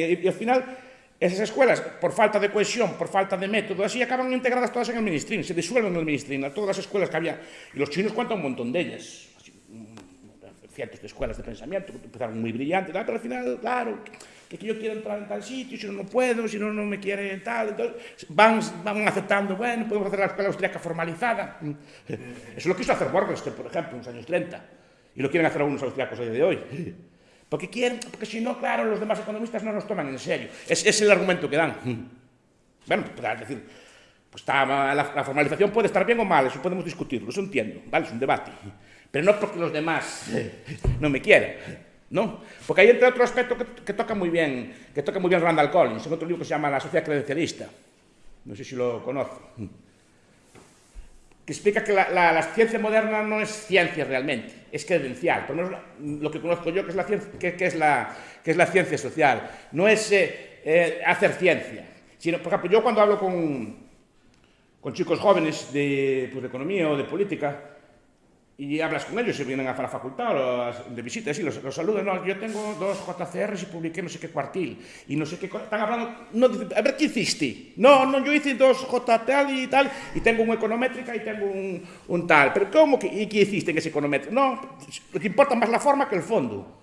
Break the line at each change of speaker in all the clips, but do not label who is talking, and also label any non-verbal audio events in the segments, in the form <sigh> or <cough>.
Y, al final, esas escuelas, por falta de cohesión, por falta de método, así acaban integradas todas en el ministrín, se disuelven en el ministrín, todas las escuelas que había. Y los chinos cuentan un montón de ellas. Cientos escuelas de pensamiento, que empezaron muy brillantes, pero al final, claro, que, yo quiero entrar en tal sitio, si no, no puedo, si no, no me quiere tal, entonces van, van aceptando, bueno, podemos hacer la escuela austríaca formalizada. <laughs> Eso es lo quiso hacer Borgenstein, por ejemplo, en los años 30, y lo quieren hacer algunos austriacos día de hoy. Porque quieren, porque si no, claro, los demás economistas no nos toman en serio. Es, es el argumento que dan. <laughs> Bueno, pues, es decir, pues está, la, la, formalización puede estar bien o mal, eso podemos discutirlo, eso entiendo, ¿vale? Es un debate. Pero no porque los demás <laughs> no me quieran, ¿no? Porque hay entre otro aspecto que, que, toca muy bien, que toca muy bien Randall Collins, en otro libro que se llama La sociedad credencialista. No sé si lo conoce explica que la, la, la, ciencia moderna no es ciencia realmente, es credencial. Por lo menos lo que conozco yo que es la ciencia, que, que es, la, que es la ciencia social. No es eh, eh, hacer ciencia. Sino, por ejemplo, yo cuando hablo con, con chicos jóvenes de, pues, de economía o de política, y hablas con ellos, se vienen a la facultad o de visitas y los, los saludan. no, yo tengo dos JCRs y publiqué no sé qué cuartil y no sé qué, están hablando, no, a ver, ¿qué hiciste? No, no, yo hice dos JTL y tal, y tengo un econométrica y tengo un, un tal, pero ¿cómo? Que, ¿Y qué hiciste en ese econométrica? No, te importa más la forma que el fondo,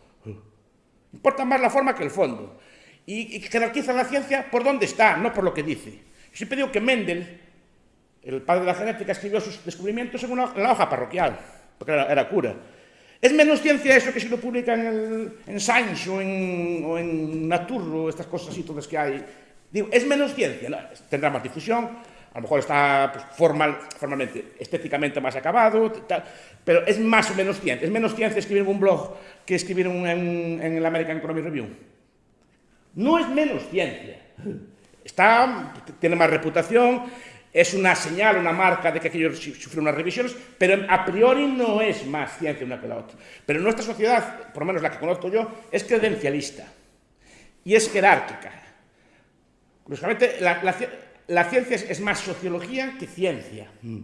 importa más la forma que el fondo, y, y jerarquiza la ciencia por dónde está, no por lo que dice. Yo siempre digo que Mendel, el padre de la genética, escribió sus descubrimientos en, una, en la hoja parroquial, porque era, era cura. Es menos ciencia eso que si lo publican en, en Science o en, o en Nature o estas cosas así todas que hay. Digo, es menos ciencia, ¿no? tendrá más difusión, a lo mejor está pues, formal, formalmente, estéticamente más acabado, tal, pero es más o menos ciencia. Es menos ciencia escribir en un blog que escribir un, en, en el American Economic Review. No es menos ciencia. Está, tiene más reputación, es una señal, una marca de que aquello sufrió unas revisiones, pero a priori no es más ciencia una que la otra. Pero nuestra sociedad, por lo menos la que conozco yo, es credencialista y es jerárquica. Curiosamente, la, ciencia es, es, más sociología que ciencia. Mm.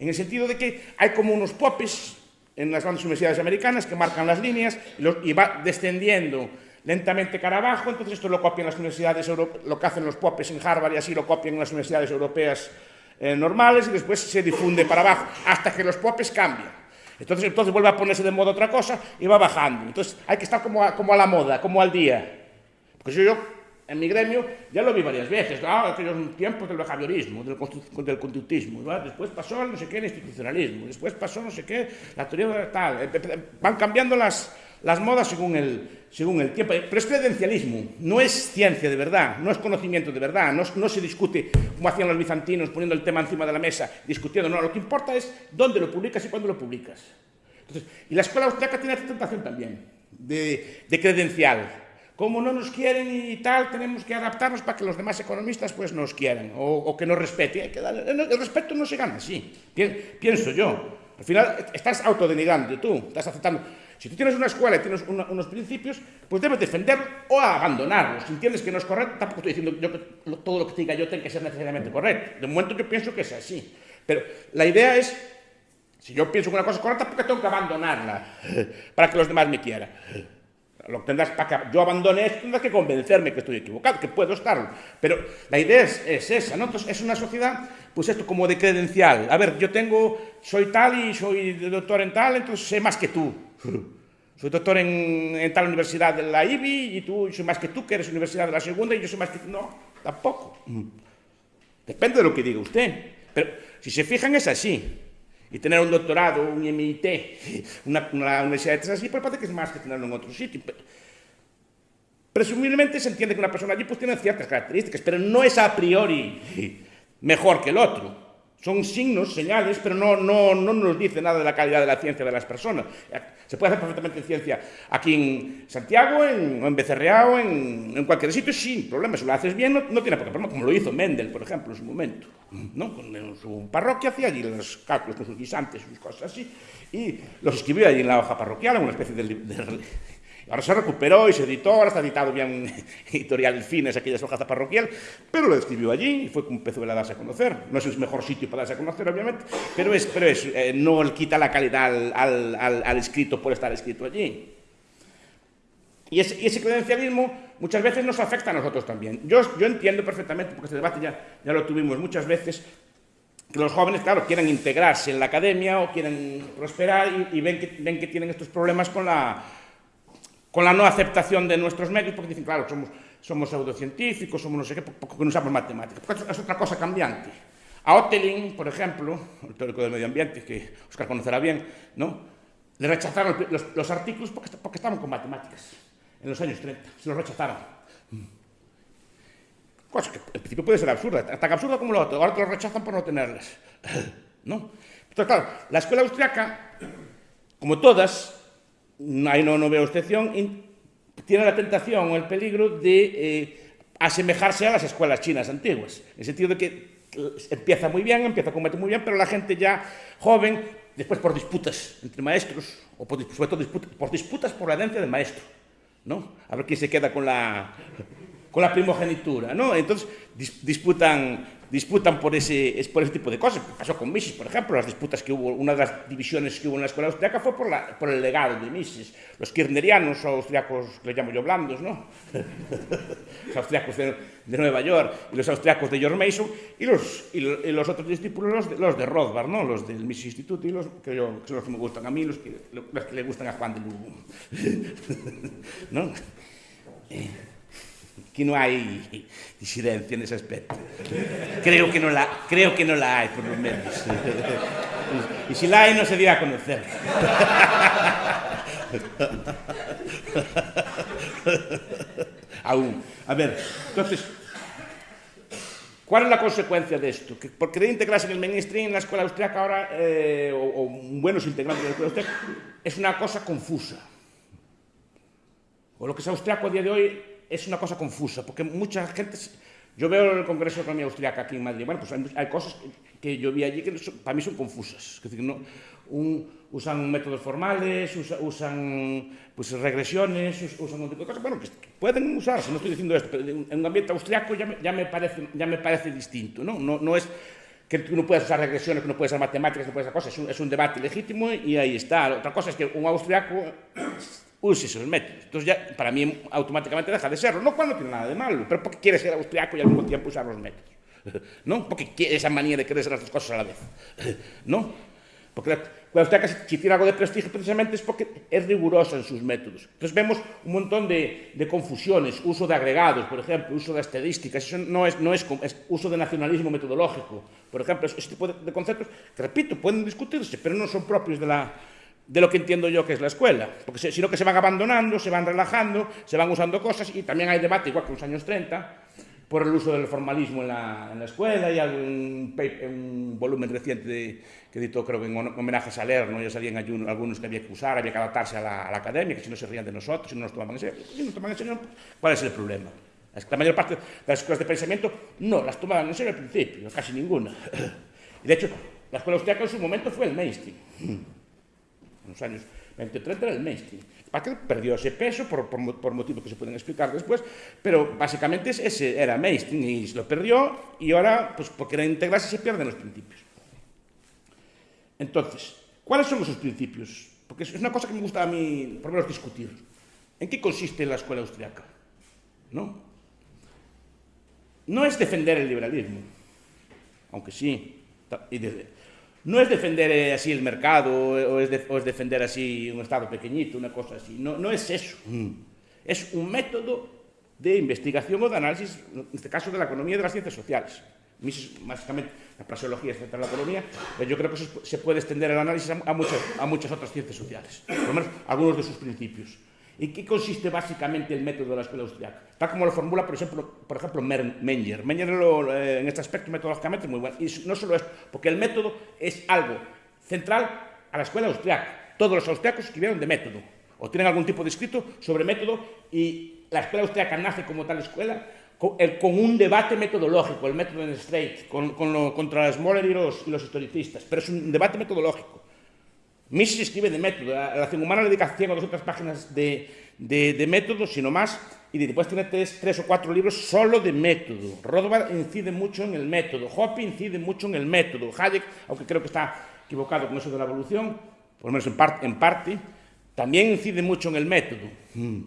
En el sentido de que hay como unos popes en las grandes universidades americanas que marcan las líneas y, los, y va descendiendo lentamente cara abajo, entonces esto lo copian las universidades, lo que hacen los popes en Harvard y así lo copian las universidades europeas eh, normales y después se difunde para abajo hasta que los popes cambian. Entonces, entonces vuelve a ponerse de moda otra cosa y va bajando. Entonces hay que estar como a, como a la moda, como al día. Porque yo, en mi gremio ya lo vi varias veces, ah, aquellos tiempos del behaviorismo, del, del conductismo, ¿verdad? después pasó no sé qué, el institucionalismo, después pasó no sé qué, la teoría tal, eh, eh, van cambiando las, las modas según el, según el tiempo. Pero es credencialismo, no es ciencia de verdad, no es conocimiento de verdad, no, se discute como hacían los bizantinos poniendo el tema encima de la mesa, discutiendo, no, lo que importa es dónde lo publicas y cuándo lo publicas. Y la escuela austriaca tiene esta tentación también, de, de credencial. Como no nos quieren y tal, tenemos que adaptarnos para que los demás economistas pues nos quieran o, o que nos respeten. El respeto no se gana así, pienso yo. Al final estás autodenigrando tú, estás aceptando. Si tú tienes una escuela y tienes una, unos principios, pues debes defenderlos o abandonarlos. Si entiendes que no es correcto, tampoco estoy diciendo yo que todo lo que diga yo tiene que ser necesariamente correcto. De momento yo pienso que es así. Pero la idea es, si yo pienso que una cosa es correcta, ¿por qué tengo que abandonarla <laughs> para que los demás me quieran? Lo tendrás para que yo abandone esto, tendrás que convencerme que estoy equivocado, que puedo estarlo. Pero la idea es, es esa, ¿no? Entonces, es una sociedad, pues esto como de credencial. A ver, yo tengo, soy tal y soy doctor en tal, entonces sé más que tú. <laughs> Soy doctor en, en, tal universidad de la IBI y tú soy más que tú, que eres universidad de la segunda y yo soy más que tú. No, tampoco. Depende de lo que diga usted. Pero si se fijan es así. e tener un doctorado, un MIT, una, una de así, pois pues parece que é máis que tenerlo en outro sitio. Presumiblemente se entiende que una persona allí pues, tiene ciertas características, pero no es a priori mejor que el otro. Son signos, señales, pero no, no, no nos dice nada de la calidad de la ciencia de las personas. Se puede hacer perfectamente ciencia aquí en Santiago, en, en en, en, cualquier sitio sin problema. Si lo haces bien, no, tiene por qué problema, como lo hizo Mendel, por ejemplo, en su momento. ¿no? Con su parroquia hacía allí los cálculos con sus guisantes, sus cosas así, y los escribió allí en la hoja parroquial, en una especie de, de, Ahora se recuperó y se editó, ahora está editado bien <laughs> editorial Fines, aquella hojas de parroquial, pero lo escribió allí y fue como empezó a darse a conocer. No es el mejor sitio para darse a conocer, obviamente, pero es, pero es eh, no quita la calidad al, al, al, escrito por estar escrito allí. Y ese, y ese credencialismo muchas veces nos afecta a nosotros también. Yo, yo entiendo perfectamente, porque este debate ya, ya lo tuvimos muchas veces, que los jóvenes, claro, quieren integrarse en la academia o quieren prosperar y, y ven, que, ven que tienen estos problemas con la, con la no aceptación de nuestros medios, porque dicen, claro, somos, somos pseudocientíficos, somos no sé qué, porque no usamos matemáticas. Porque es otra cosa cambiante. A Ottelin, por ejemplo, el teórico del medio ambiente, que Oscar conocerá bien, ¿no? le rechazaron los, los artículos porque, porque estaban con matemáticas en los años 30, se los rechazaron. Cosa que en principio puede ser absurda, tan absurda como lo otro, ahora te lo rechazan por no tenerlas. <laughs> ¿No? Entonces, claro, la escuela austriaca, como todas, aí non, no veo excepción, tiene a tentación ou el peligro de eh, asemejarse ás las escuelas chinas antiguas, en sentido de que eh, empieza moi bien, empieza con método moi bien, pero la gente ya joven, despois por disputas entre maestros, ou por, sobre todo disputas, por disputas por la herencia del maestro, ¿no? a ver quién se queda con la, con la primogenitura, ¿no? Entonces dis, disputan disputan por ese, es por ese tipo de cosas. Pasó con Mises, por ejemplo, las disputas que hubo, una de las divisiones que hubo en la escuela austriaca fue por, la, por el legado de Mises. Los kirnerianos, o austriacos, que les llamo yo blandos, ¿no? <laughs> los austriacos de, de, Nueva York y los austriacos de George Mason y los, y los, y los otros discípulos, los de, los de Rothbard, ¿no? Los del Mises Institute y los que, yo, que son los que me gustan a mí, los que, los que le gustan a Juan de Lugo. <laughs> ¿No? Eh. Que no hay disidencia en ese aspecto. Creo que no la, creo que no la hay, por lo menos. Y si la hay, no se dio a conocer. Aún. A ver, entonces, ¿cuál es la consecuencia de esto? Que por querer integrarse en el mainstream en la escuela austriaca ahora, eh, o, o buenos integrantes de la escuela austriaca, es una cosa confusa. O lo que es austriaco a día de hoy es una cosa confusa, porque mucha gente... Yo veo el Congreso de Economía Austriaca aquí en Madrid, bueno, pues hay, hay cosas que yo vi allí que son, para mí son confusas. Es decir, no, un, usan métodos formales, usa, usan pues, regresiones, usan un tipo de cosas, bueno, que pueden usarse, no estoy diciendo esto, pero en un ambiente austriaco ya me, ya me, parece, ya me parece distinto, ¿no? No, no es que tú no puedes usar regresiones, que no puedes usar matemáticas, no puedes usar cosas, es un, es un debate legítimo y ahí está. Otra cosa es que un austriaco use esos métodos. Entonces ya para mí automáticamente deja de serlo, no cuando tiene nada de malo, pero porque quiere ser austriaco y al mismo tiempo usar los métodos. <laughs> ¿No? porque quiere esa manía de querer ser las dos cosas a la vez. <laughs> ¿No? Porque la, la austriaca, si tiene algo de prestigio precisamente es porque es rigurosa en sus métodos. Entonces vemos un montón de, de confusiones, uso de agregados, por ejemplo, uso de estadísticas, eso no es, no es, es uso de nacionalismo metodológico, por ejemplo, ese tipo de, de conceptos que, repito, pueden discutirse, pero no son propios de la, de lo que entiendo yo que es la escuela, porque sino que se van abandonando, se van relajando, se van usando cosas y también hay debate, igual que en los años 30, por el uso del formalismo en la, en la escuela y hay un, volumen reciente que editó creo que en homenaje a Salerno, ya salían algunos que había que usar, había que adaptarse a la, a la academia, que si no se rían de nosotros, si no nos tomaban en serio, si no serio, ¿cuál es el problema? La mayor parte de las escuelas de pensamiento no las tomaban en serio al principio, casi ninguna. Y <coughs> de hecho, la escuela austriaca en su momento fue el mainstream en los años 20 30 era el mainstream. Que perdió ese peso por, por, por, motivos que se pueden explicar después, pero básicamente ese era mainstream y se lo perdió y ahora, pues porque era integrarse, se pierden los principios. Entonces, ¿cuáles son esos principios? Porque es una cosa que me gusta a mí, por lo menos, discutir. ¿En qué consiste la escuela austriaca? ¿No? No es defender el liberalismo, aunque sí, y de, non é defender eh, así el mercado eh, ou é, de, ou é defender así un Estado pequeñito, unha cosa así. Non, non é eso. Mm. É un método de investigación ou de análisis, neste caso, de la economía e das ciencias sociales. Mises, básicamente, la fraseología, de la economía, pero yo creo que eso se puede extender el análisis a, a, muchas, a muchas otras ciencias sociales, por lo menos algunos de sus principios. ¿En qué consiste básicamente el método de la escuela austriaca? Tal como lo formula, por ejemplo, por ejemplo Menger. Menger lo, eh, en este aspecto metodológicamente muy bueno. Y no solo es, porque el método es algo central a la escuela austriaca. Todos los austriacos escribieron de método, o tienen algún tipo de escrito sobre método, y la escuela austriaca nace como tal escuela con, el, con un debate metodológico, el método en Straight, con, con lo, contra Smoller y los, y los historicistas, pero es un debate metodológico. Mises escribe de método, la acción humana le dedica 100 o 200 páginas de, de, de método, sino más, y después tiene tres, tres, o cuatro libros solo de método. Rothbard incide mucho en el método, Hoppe incide mucho en el método, Hayek, aunque creo que está equivocado con eso de la evolución, por lo menos en, part, en parte, también incide mucho en el método. Hmm.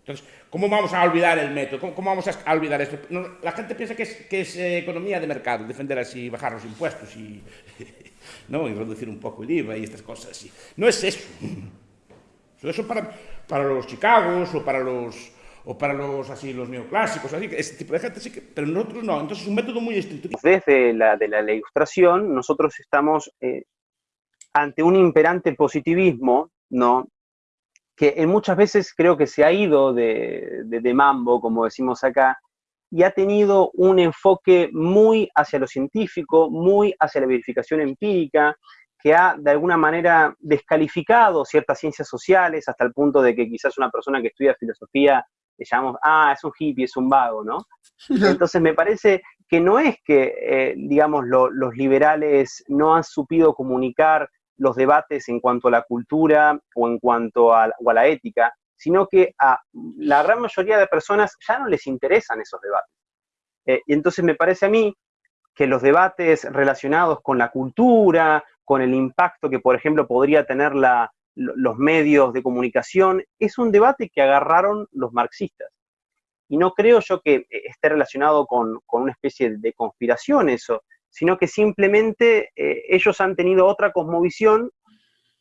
Entonces, ¿cómo vamos a olvidar el método? ¿Cómo, vamos a olvidar esto? la gente piensa que es, que es eh, economía de mercado, defender así, bajar los impuestos y, <laughs> ¿no? y reducir un poco el IVA y estas cosas así. No es eso. <laughs> Eso para, para los Chicagos o para los o para los así los neoclásicos, así que este tipo de gente sí que, pero nosotros no, entonces es un método muy estricto.
Desde la de ilustración, nosotros estamos eh, ante un imperante positivismo, ¿no? Que en muchas veces creo que se ha ido de, de mambo, como decimos acá, y ha tenido un enfoque muy hacia lo científico, muy hacia la verificación empírica, que ha de alguna manera descalificado ciertas ciencias sociales hasta el punto de que quizás una persona que estudia filosofía le llamamos, ah, es un hippie, es un vago, ¿no? <laughs> Entonces me parece que no es que, eh, digamos, los liberales no han supido comunicar los debates en cuanto a la cultura o en cuanto a, la ética, sino que a la gran mayoría de personas ya no les interesan esos debates. Eh, y entonces me parece a mí que los debates relacionados con la cultura, con el impacto que, por ejemplo, podría tener la, los medios de comunicación, es un debate que agarraron los marxistas. Y no creo yo que eh, esté relacionado con, una especie de conspiración eso, sino que simplemente eh, ellos han tenido otra cosmovisión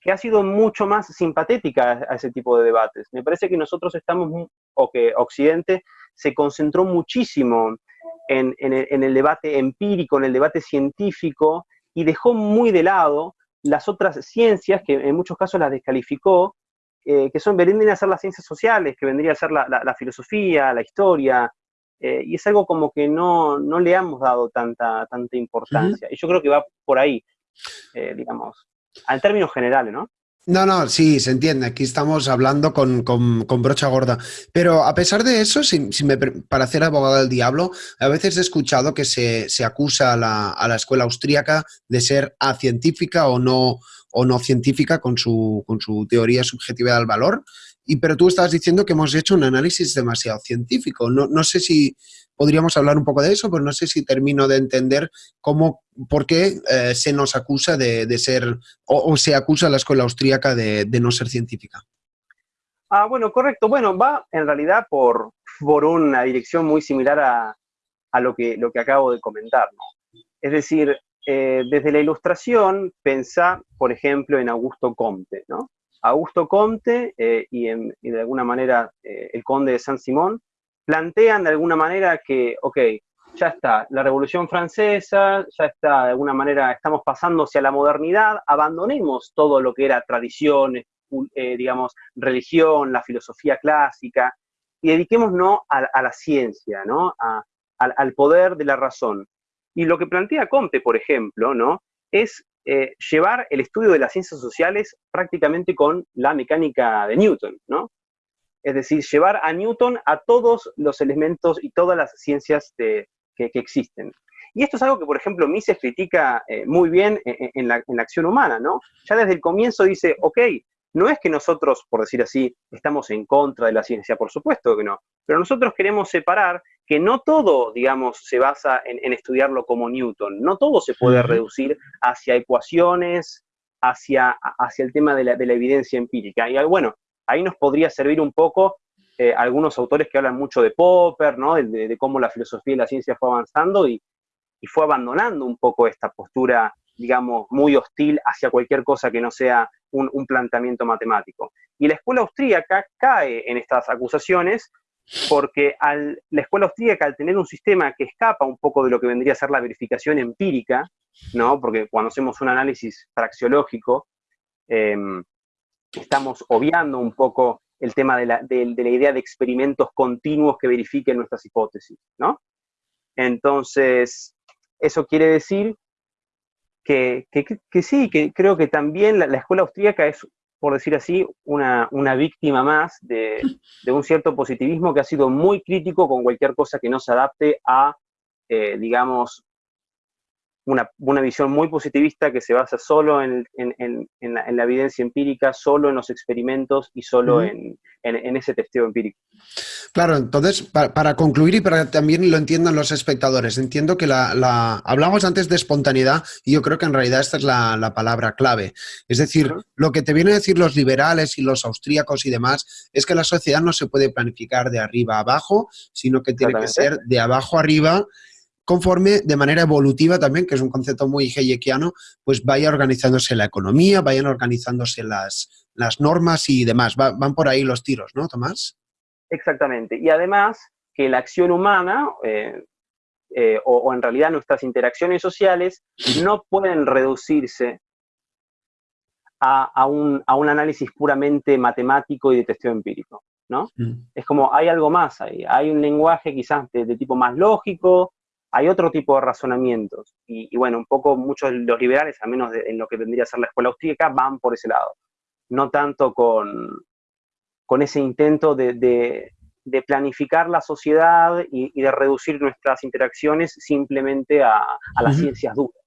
que ha sido mucho más simpatética a ese tipo de debates. Me parece que nosotros estamos, o que Occidente se concentró muchísimo en, en el debate empírico, en el debate científico, y dejó muy de lado las otras ciencias, que en muchos casos las descalificó, eh, que son, vendrían a ser las ciencias sociales, que vendría a ser la, filosofía, la historia, eh, y es algo como que no, no, le hemos dado tanta, tanta importancia. Y yo creo que va por ahí, eh, digamos, en términos generales, ¿no?
No, no, sí, se entiende. Aquí estamos hablando con, brocha gorda. Pero a pesar de eso, me, para hacer abogado del diablo, a veces he escuchado que se, acusa a la, a la, escuela austríaca de ser acientífica o no, o no científica con su, con su teoría subjetiva del valor. Y, pero tú estás diciendo que hemos hecho un análisis demasiado científico. No, no sé si, podríamos hablar un poco de eso, pero no sé si termino de entender cómo, por qué eh, se nos acusa de, ser, o, se acusa a la escuela austríaca de, no ser científica.
Ah, bueno, correcto. Bueno, va en realidad por, por una dirección muy similar a, lo, que, lo que acabo de comentar. Es decir, eh, desde la ilustración, pensá, por ejemplo, en Augusto Comte, ¿no? Augusto Comte eh, y, y, de alguna manera el conde de San Simón plantean de alguna manera que, ok, ya está, la Revolución Francesa, ya está, de alguna manera estamos pasando hacia la modernidad, abandonemos todo lo que era tradición, eh, digamos, religión, la filosofía clásica, y dediquémonos a, la ciencia, ¿no? al, poder de la razón. Y lo que plantea Comte, por ejemplo, ¿no? es eh, llevar el estudio de las ciencias sociales prácticamente con la mecánica de Newton, ¿no? es decir, llevar a Newton a todos los elementos y todas las ciencias que, existen. Y esto es algo que, por ejemplo, Mises critica eh, muy bien en, la, acción humana, ¿no? Ya desde el comienzo dice, ok, no es que nosotros, por decir así, estamos en contra de la ciencia, por supuesto que no, pero nosotros queremos separar que no todo, digamos, se basa en, estudiarlo como Newton, no todo se puede reducir hacia ecuaciones, hacia, hacia el tema de la, de la evidencia empírica. Y bueno, ahí nos podría servir un poco eh, algunos autores que hablan mucho de Popper, ¿no? de, cómo la filosofía y la ciencia fue avanzando y, fue abandonando un poco esta postura, digamos, muy hostil hacia cualquier cosa que no sea un, planteamiento matemático. Y la escuela austríaca cae en estas acusaciones porque la escuela austríaca, al tener un sistema que escapa un poco de lo que vendría a ser la verificación empírica, ¿no? porque cuando hacemos un análisis praxiológico, em, estamos obviando un poco el tema de la, idea de experimentos continuos que verifiquen nuestras hipótesis, ¿no? Entonces, eso quiere decir que, sí, que creo que también la, escuela austríaca es, por decir así, una, víctima más de, un cierto positivismo que ha sido muy crítico con cualquier cosa que no se adapte a, eh, digamos, una, una, visión muy positivista que se basa solo en, en, en, la, en, la, evidencia empírica, solo en los experimentos y solo uh -huh. en, ese testeo empírico.
Claro, entonces, para, para, concluir y para que también lo entiendan los espectadores, entiendo que la, la, hablamos antes de espontaneidad y yo creo que en realidad esta es la, la palabra clave. Es decir, uh -huh. lo que te vienen a decir los liberales y los austríacos y demás es que la sociedad no se puede planificar de arriba a abajo, sino que tiene que ser de abajo arriba conforme de manera evolutiva también, que es un concepto muy hayekiano, pues vaya organizándose la economía, vayan organizándose las, las normas y demás. Va, van por ahí los tiros, ¿no, Tomás?
Exactamente. Y además que la acción humana, eh, eh, o, o, en realidad nuestras interacciones sociales, no pueden reducirse a, a, un, a un, análisis puramente matemático y de testeo empírico. ¿no? Mm. Es como hay algo más ahí, hay un lenguaje quizás de, de tipo más lógico, hay otro tipo de razonamientos. Y, y, bueno, un poco muchos de los liberales, al menos de, en lo que vendría a ser la escuela austríaca, van por ese lado. No tanto con, con ese intento de, de, de planificar la sociedad y, y, de reducir nuestras interacciones simplemente a, a las uh -huh. ciencias duras.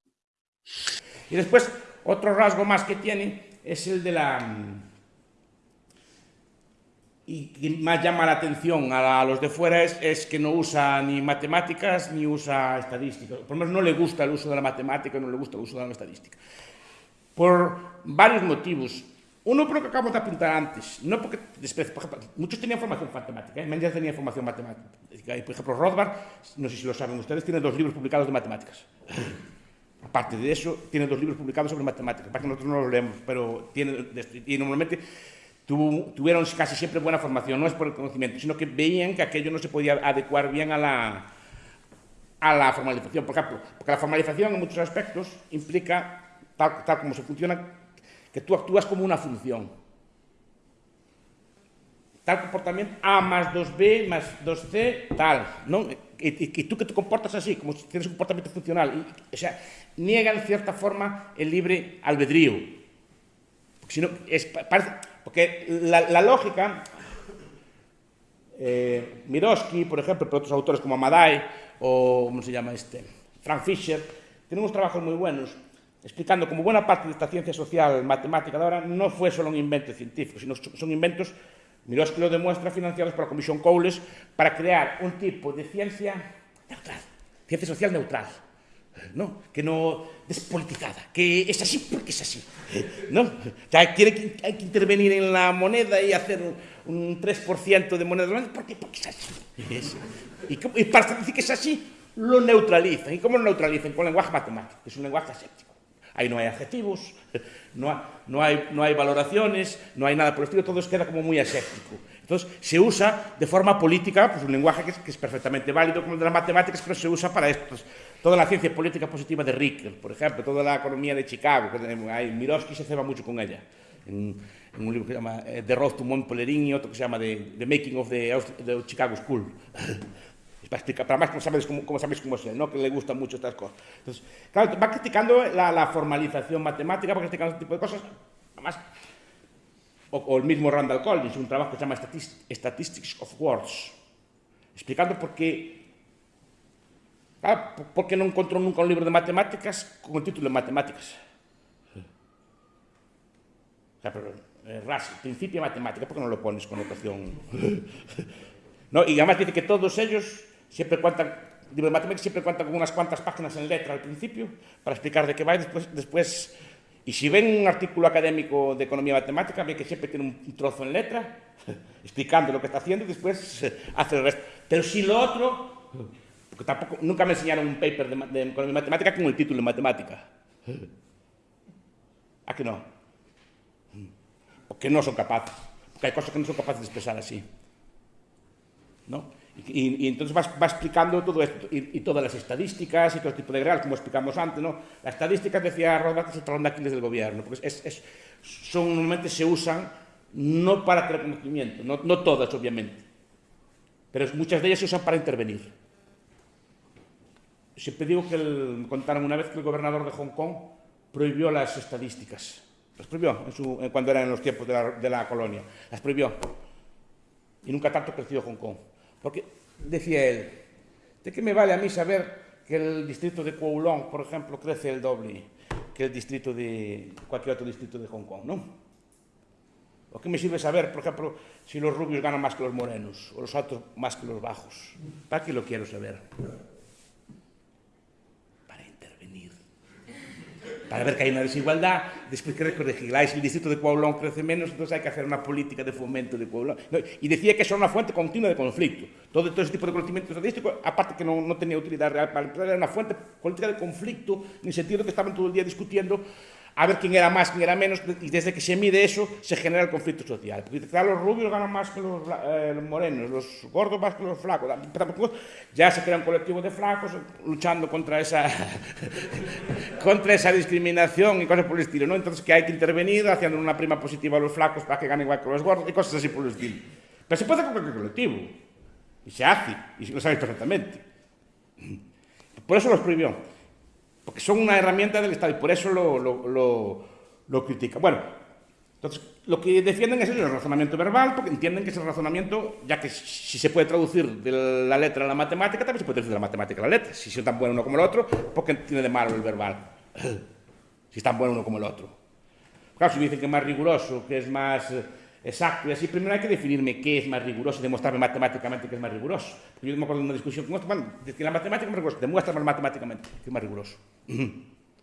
Y después, otro rasgo más que tiene es el de la y que más llama la atención a, los de fuera es, es, que no usa ni matemáticas ni usa estadística. Por lo menos no le gusta el uso de la matemática, no le gusta el uso de la estadística. Por varios motivos. Uno, por lo que acabamos de apuntar antes, no porque, después, por ejemplo, muchos tenían formación matemática, ¿eh? Mendes tenía formación matemática. Por ejemplo, Rothbard, no sé si lo saben ustedes, tiene dos libros publicados de matemáticas. <laughs> Aparte de eso, tiene dos libros publicados sobre matemáticas. Para que nosotros no los leemos, pero tiene, y normalmente tuvieron casi siempre buena formación, no es por el conocimiento, sino que veían que aquello no se podía adecuar bien a la, a la formalización. Por ejemplo, porque la formalización en muchos aspectos implica, tal, como se funciona, que tú actúas como una función. Tal comportamiento A más 2B más 2C, tal. ¿no? Y, y, y, tú que te comportas así, como si tienes un comportamiento funcional. O sea, niega en cierta forma el libre albedrío. Porque parece, porque la, lógica, eh, Miroski, por ejemplo, pero otros autores como Amadai o, ¿cómo se llama este? Frank Fisher, tienen unos trabajos muy buenos explicando cómo buena parte de esta ciencia social matemática de ahora no fue solo un invento científico, sino son inventos, Miroski lo demuestra, financiados por la Comisión Cowles para crear un tipo de ciencia neutral, ciencia social neutral ¿no? que no despolitizada, que es así porque es así. ¿no? O sea, quiere que, hay que intervenir en la moneda y hacer un 3% de moneda porque, porque es así. Y, y, para decir que es así, lo neutralizan. ¿Y cómo lo neutralizan? Con lenguaje matemático, es un lenguaje aséptico. Ahí no hay adjetivos, no no, hay, no hay valoraciones, no hay nada por el estilo, todo queda como muy aséptico. Entonces, se usa de forma política, pues un lenguaje que es, que es perfectamente válido como el de las matemáticas, pero se usa para esto. Toda la ciencia política positiva de Ricker, por ejemplo, toda la economía de Chicago, hay, Miroski se ceba mucho con ella, en, en, un libro que se llama eh, The Road to Montpellerin y otro que se llama The, the Making of the, the Chicago School. <laughs> para explicar, para más como sabéis cómo, cómo sabéis cómo es ¿no? que le gustan mucho estas cosas. Entonces, claro, va criticando la, la formalización matemática, va criticando este tipo de cosas, además, o, o mismo Randall Collins, un trabajo que se chama Statistics of Words, explicando por que ah, por que non encontrou nunca un libro de matemáticas con o título de matemáticas. Ah, pero, eh, ras, principio de matemática, por que non lo pones con notación? <laughs> no, e además dice que todos ellos sempre cuentan libro de matemáticas sempre cuentan con unas cuantas páginas en letra al principio para explicar de que vai después, después y si ven un artículo académico de economía matemática, ven que siempre tiene un trozo en letra <laughs> explicando lo que está haciendo y después <laughs> hace el resto. Pero si lo otro porque tampoco, nunca me enseñaron un paper de, de economía matemática con el título de matemática. ¿A que no? Porque no son capaces. Porque hay cosas que no son capaces de expresar así. ¿No? Y, y, entonces va, va, explicando todo esto, y, y, todas las estadísticas y todo tipo de real, como explicamos antes, ¿no? Las estadísticas, decía Rodas, es el de Aquiles del gobierno, porque es, es, son, normalmente se usan no para tener conocimiento, no, no todas, obviamente, pero muchas de ellas se usan para intervenir. Siempre digo que el, contaron una vez que el gobernador de Hong Kong prohibió las estadísticas. Las prohibió en su, cuando eran en los tiempos de la, de la, colonia. Las prohibió. Y nunca tanto creció Hong Kong. Porque, decía él, ¿de qué me vale a mí saber que el distrito de Kowloon, por ejemplo, crece el doble que el distrito de cualquier otro distrito de Hong Kong, no? ¿O qué me sirve saber, por ejemplo, si los rubios ganan más que los morenos o los altos más que los bajos? ¿Para qué lo quiero saber? Para ver que hay una desigualdad, después que corregiráis el distrito de Kowloon crece menos, entonces hay que hacer una política de fomento de Kowloon. No, y decía que eso era una fuente continua de conflicto. Todo, todo ese tipo de conocimiento estadístico, aparte que no, no tenía utilidad real para el era una fuente política de conflicto, en el sentido de que estaban todo el día discutiendo a ver quién era más, quién era menos, y desde que se mide eso se genera el conflicto social. Porque claro, los rubios ganan más que los, eh, los morenos, los gordos más que los flacos. Ya se crea un colectivo de flacos luchando contra esa, <laughs> contra esa discriminación y cosas por el estilo. ¿no? Entonces que hay que intervenir haciendo una prima positiva a los flacos para que ganen igual que los gordos y cosas así por el estilo. Pero se puede hacer con cualquier colectivo. Y se hace, y lo sabéis perfectamente. Por eso los prohibió. Son una herramienta del Estado y por eso lo, lo, lo, lo critican. Bueno, entonces lo que defienden es el razonamiento verbal, porque entienden que es el razonamiento, ya que si se puede traducir de la letra a la matemática, también se puede traducir de la matemática a la letra. Si son tan bueno uno como el otro, porque tiene de malo el verbal? <clears throat> si es tan bueno uno como el otro. Claro, si dicen que es más riguroso, que es más exacto y así, primero hay que definirme qué es más riguroso y demostrarme matemáticamente que es más riguroso. Porque yo me acuerdo de una discusión otro, bueno, que la matemática es más rigurosa, demuéstrame matemáticamente que es más riguroso. <clears throat>